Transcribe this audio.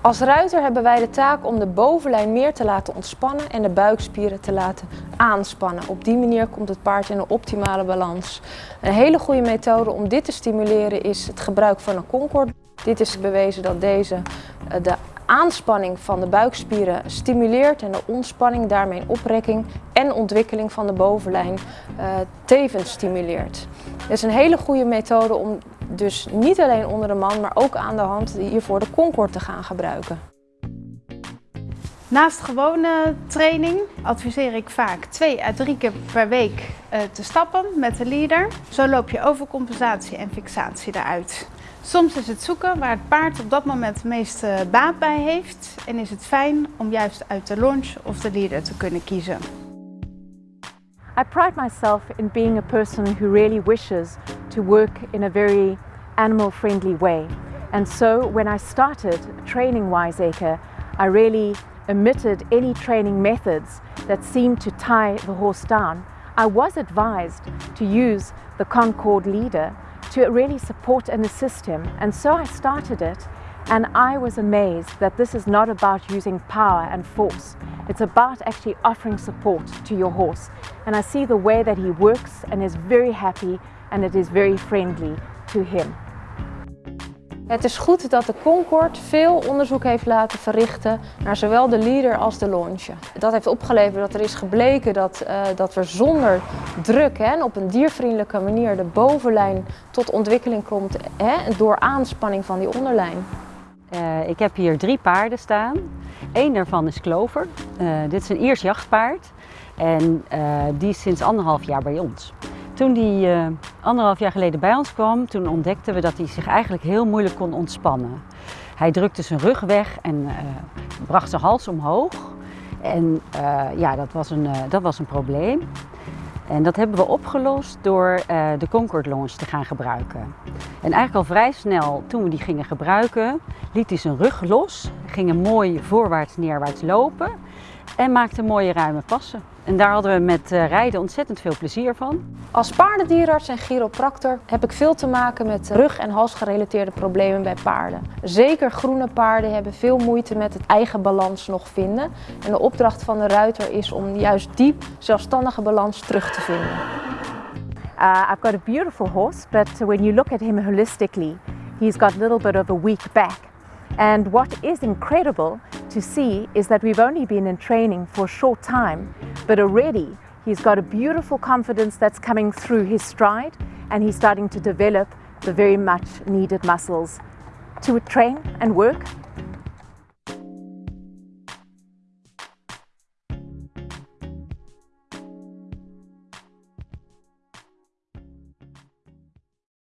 Als ruiter hebben wij de taak om de bovenlijn meer te laten ontspannen en de buikspieren te laten aanspannen. Op die manier komt het paard in een optimale balans. Een hele goede methode om dit te stimuleren is het gebruik van een Concord. Dit is bewezen dat deze eh, de aanspanning van de buikspieren stimuleert en de ontspanning, daarmee oprekking en ontwikkeling van de bovenlijn uh, tevens stimuleert. Het is een hele goede methode om dus niet alleen onder de man, maar ook aan de hand hiervoor de Concord te gaan gebruiken. Naast gewone training adviseer ik vaak twee à drie keer per week eh, te stappen met de leader. Zo loop je overcompensatie en fixatie eruit. Soms is het zoeken waar het paard op dat moment het meeste baat bij heeft en is het fijn om juist uit de launch of de leader te kunnen kiezen. I pride myself in being a person who really wishes to work in a very animal friendly way. And so when I started training Wiseacre, I really omitted any training methods that seemed to tie the horse down. I was advised to use the Concord leader to really support and assist him. And so I started it and I was amazed that this is not about using power and force. It's about actually offering support to your horse. And I see the way that he works and is very happy and it is very friendly to him. Het is goed dat de Concord veel onderzoek heeft laten verrichten naar zowel de leader als de launcher. Dat heeft opgeleverd dat er is gebleken dat, uh, dat we zonder druk hè, en op een diervriendelijke manier de bovenlijn tot ontwikkeling komt hè, door aanspanning van die onderlijn. Uh, ik heb hier drie paarden staan. Eén daarvan is Clover. Uh, dit is een Iers jachtpaard en die is sinds anderhalf jaar bij ons. Toen die uh, anderhalf jaar geleden bij ons kwam, toen ontdekten we dat hij zich eigenlijk heel moeilijk kon ontspannen. Hij drukte zijn rug weg en uh, bracht zijn hals omhoog. En uh, ja, dat was, een, dat was een probleem. En dat hebben we opgelost door de Concord Launch te gaan gebruiken. En eigenlijk al vrij snel, toen we die gingen gebruiken, liet hij zijn rug los, ging een mooi voorwaarts neerwaarts lopen en maakte mooie ruime passen. En daar hadden we met eh, rijden ontzettend veel plezier van. Als paardendierarts en chiropractor heb ik veel te maken met rug- en halsgerelateerde problemen bij paarden. Zeker groene paarden hebben veel moeite met het eigen balans nog vinden. En de opdracht van de ruiter is om juist die zelfstandige balans terug te vinden. Uh, I've got a beautiful horse, but when you look at him holistically, he's got a little bit of a weak back. And what is incredible to see is that we've only been in training for a short time, but already he's got a beautiful confidence that's coming through his stride and he's starting to develop the very much needed muscles to train and work